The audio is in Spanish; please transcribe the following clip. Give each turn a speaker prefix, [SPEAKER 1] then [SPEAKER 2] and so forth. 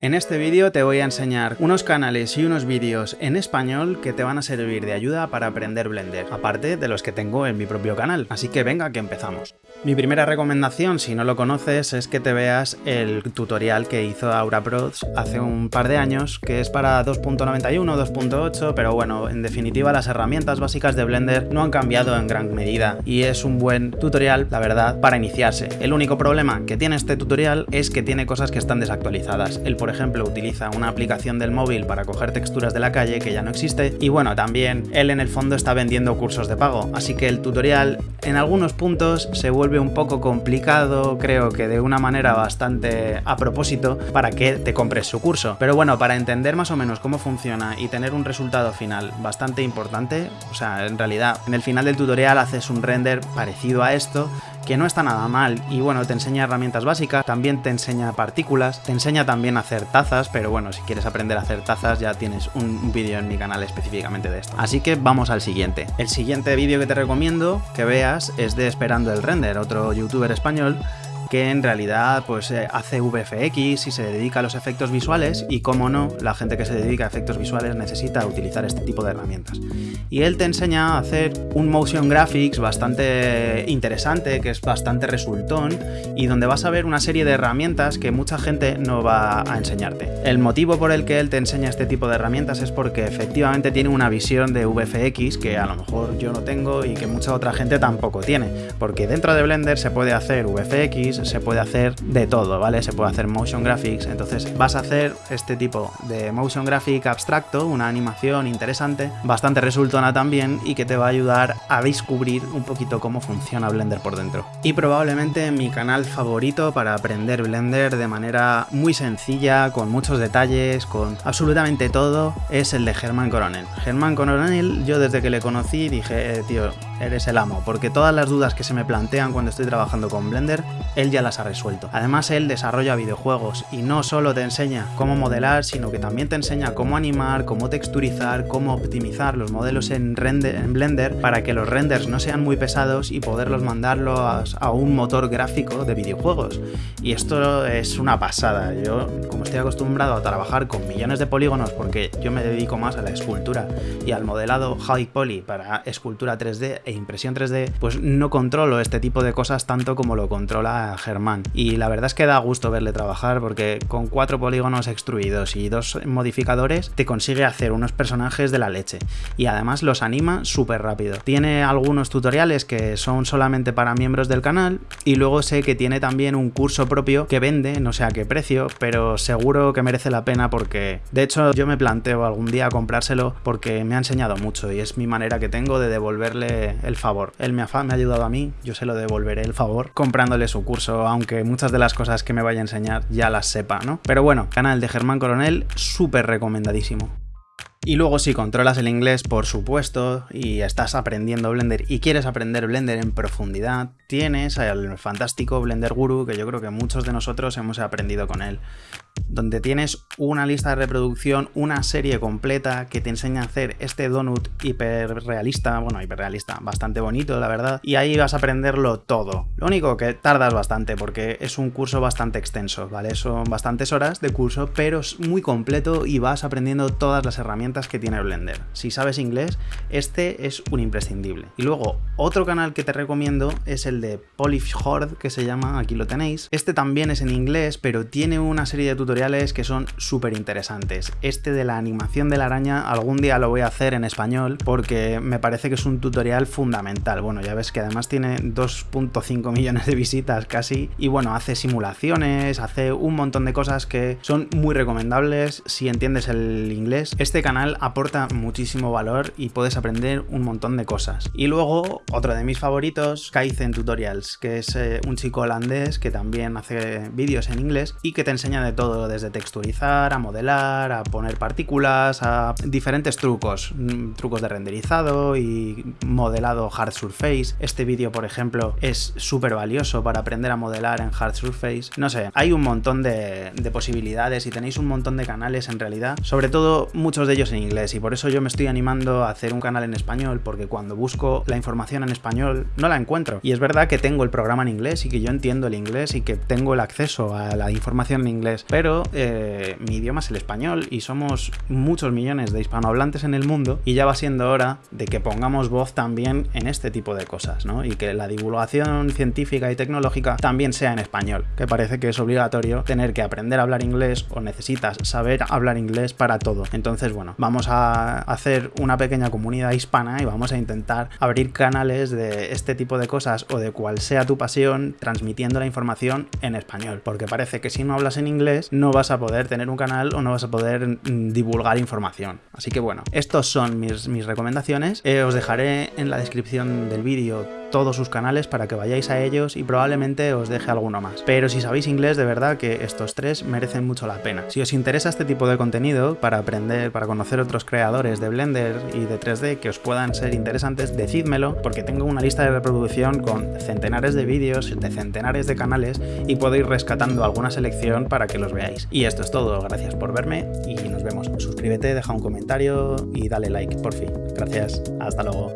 [SPEAKER 1] En este vídeo te voy a enseñar unos canales y unos vídeos en español que te van a servir de ayuda para aprender Blender, aparte de los que tengo en mi propio canal, así que venga que empezamos. Mi primera recomendación, si no lo conoces, es que te veas el tutorial que hizo Aura Pros hace un par de años, que es para 2.91, 2.8, pero bueno, en definitiva las herramientas básicas de Blender no han cambiado en gran medida y es un buen tutorial, la verdad, para iniciarse. El único problema que tiene este tutorial es que tiene cosas que están desactualizadas. El por ejemplo, utiliza una aplicación del móvil para coger texturas de la calle que ya no existe y bueno, también él en el fondo está vendiendo cursos de pago, así que el tutorial en algunos puntos se vuelve un poco complicado, creo que de una manera bastante a propósito para que te compres su curso. Pero bueno, para entender más o menos cómo funciona y tener un resultado final bastante importante, o sea, en realidad en el final del tutorial haces un render parecido a esto que no está nada mal y bueno, te enseña herramientas básicas, también te enseña partículas, te enseña también a hacer tazas, pero bueno, si quieres aprender a hacer tazas ya tienes un vídeo en mi canal específicamente de esto. Así que vamos al siguiente. El siguiente vídeo que te recomiendo que veas es de Esperando el Render, otro youtuber español que en realidad pues eh, hace VFX y se dedica a los efectos visuales y como no, la gente que se dedica a efectos visuales necesita utilizar este tipo de herramientas. Y él te enseña a hacer un motion graphics bastante interesante, que es bastante resultón y donde vas a ver una serie de herramientas que mucha gente no va a enseñarte. El motivo por el que él te enseña este tipo de herramientas es porque efectivamente tiene una visión de VFX que a lo mejor yo no tengo y que mucha otra gente tampoco tiene, porque dentro de Blender se puede hacer VFX, se puede hacer de todo, ¿vale? Se puede hacer motion graphics, entonces vas a hacer este tipo de motion graphic abstracto, una animación interesante, bastante resultona también y que te va a ayudar a descubrir un poquito cómo funciona Blender por dentro. Y probablemente mi canal favorito para aprender Blender de manera muy sencilla, con muchos detalles, con absolutamente todo, es el de Germán Coronel. Germán Coronel, yo desde que le conocí dije, eh, tío, eres el amo, porque todas las dudas que se me plantean cuando estoy trabajando con Blender, él ya las ha resuelto. Además, él desarrolla videojuegos y no solo te enseña cómo modelar, sino que también te enseña cómo animar, cómo texturizar, cómo optimizar los modelos en, en Blender para que los renders no sean muy pesados y poderlos mandarlo a, a un motor gráfico de videojuegos. Y esto es una pasada. Yo, como estoy acostumbrado a trabajar con millones de polígonos porque yo me dedico más a la escultura y al modelado high poly para escultura 3D e impresión 3D, pues no controlo este tipo de cosas tanto como lo controla Germán. Y la verdad es que da gusto verle trabajar porque con cuatro polígonos extruidos y dos modificadores te consigue hacer unos personajes de la leche. Y además los anima súper rápido. Tiene algunos tutoriales que son solamente para miembros del canal y luego sé que tiene también un curso propio que vende, no sé a qué precio, pero seguro que merece la pena porque de hecho yo me planteo algún día comprárselo porque me ha enseñado mucho y es mi manera que tengo de devolverle el favor. Él me ha, me ha ayudado a mí, yo se lo devolveré el favor comprándole su curso, aunque muchas de las cosas que me vaya a enseñar ya las sepa, ¿no? Pero bueno, canal de Germán Coronel, súper recomendadísimo. Y luego si controlas el inglés, por supuesto, y estás aprendiendo Blender y quieres aprender Blender en profundidad, tienes al fantástico Blender Guru, que yo creo que muchos de nosotros hemos aprendido con él donde tienes una lista de reproducción, una serie completa que te enseña a hacer este donut hiperrealista, bueno, hiperrealista, bastante bonito, la verdad, y ahí vas a aprenderlo todo. Lo único que tardas bastante porque es un curso bastante extenso, ¿vale? Son bastantes horas de curso, pero es muy completo y vas aprendiendo todas las herramientas que tiene Blender. Si sabes inglés, este es un imprescindible. Y luego, otro canal que te recomiendo es el de Polish Horde, que se llama, aquí lo tenéis. Este también es en inglés, pero tiene una serie de tutoriales que son súper interesantes. Este de la animación de la araña algún día lo voy a hacer en español porque me parece que es un tutorial fundamental. Bueno, ya ves que además tiene 2.5 millones de visitas casi y bueno, hace simulaciones, hace un montón de cosas que son muy recomendables si entiendes el inglés. Este canal aporta muchísimo valor y puedes aprender un montón de cosas. Y luego, otro de mis favoritos, Kaizen Tutorials, que es eh, un chico holandés que también hace vídeos en inglés y que te enseña de todo desde texturizar, a modelar, a poner partículas, a diferentes trucos, mm, trucos de renderizado y modelado hard surface. Este vídeo, por ejemplo, es súper valioso para aprender a modelar en hard surface. No sé, hay un montón de, posibilidades y tenéis un montón de canales en realidad, sobre todo muchos de ellos en inglés y por eso yo me estoy animando a hacer un canal en español porque cuando busco la información en español no la encuentro. Y es verdad que tengo el programa en inglés y que yo entiendo el inglés y que tengo el acceso a la información en inglés, pero eh, mi idioma es el español y somos muchos millones de hispanohablantes en el mundo y ya va siendo hora de que pongamos voz también en este tipo de cosas, ¿no? Y que la divulgación científica y tecnológica también sea en español, que parece que es obligatorio tener que aprender a hablar inglés o necesitas saber hablar inglés para todo. Entonces, bueno, vamos a hacer una pequeña comunidad hispana y vamos a intentar abrir canales de este tipo de cosas o de cual sea tu pasión transmitiendo la información en español, porque parece que si no hablas en inglés no vas a poder tener un canal o no vas a poder mm, divulgar información. Así que bueno, estos son mis, recomendaciones. Eh, os dejaré en la descripción del vídeo todos sus canales para que vayáis a ellos y probablemente os deje alguno más. Pero si sabéis inglés, de verdad que estos tres merecen mucho la pena. Si os interesa este tipo de contenido para aprender, para conocer otros creadores de Blender y de 3D que os puedan ser interesantes, decídmelo porque tengo una lista de reproducción con centenares de vídeos de centenares de canales y puedo ir rescatando alguna selección para que los veáis. Y esto es todo, gracias por verme y nos vemos. Suscríbete, deja un comentario y dale like, por fin. Gracias, hasta luego.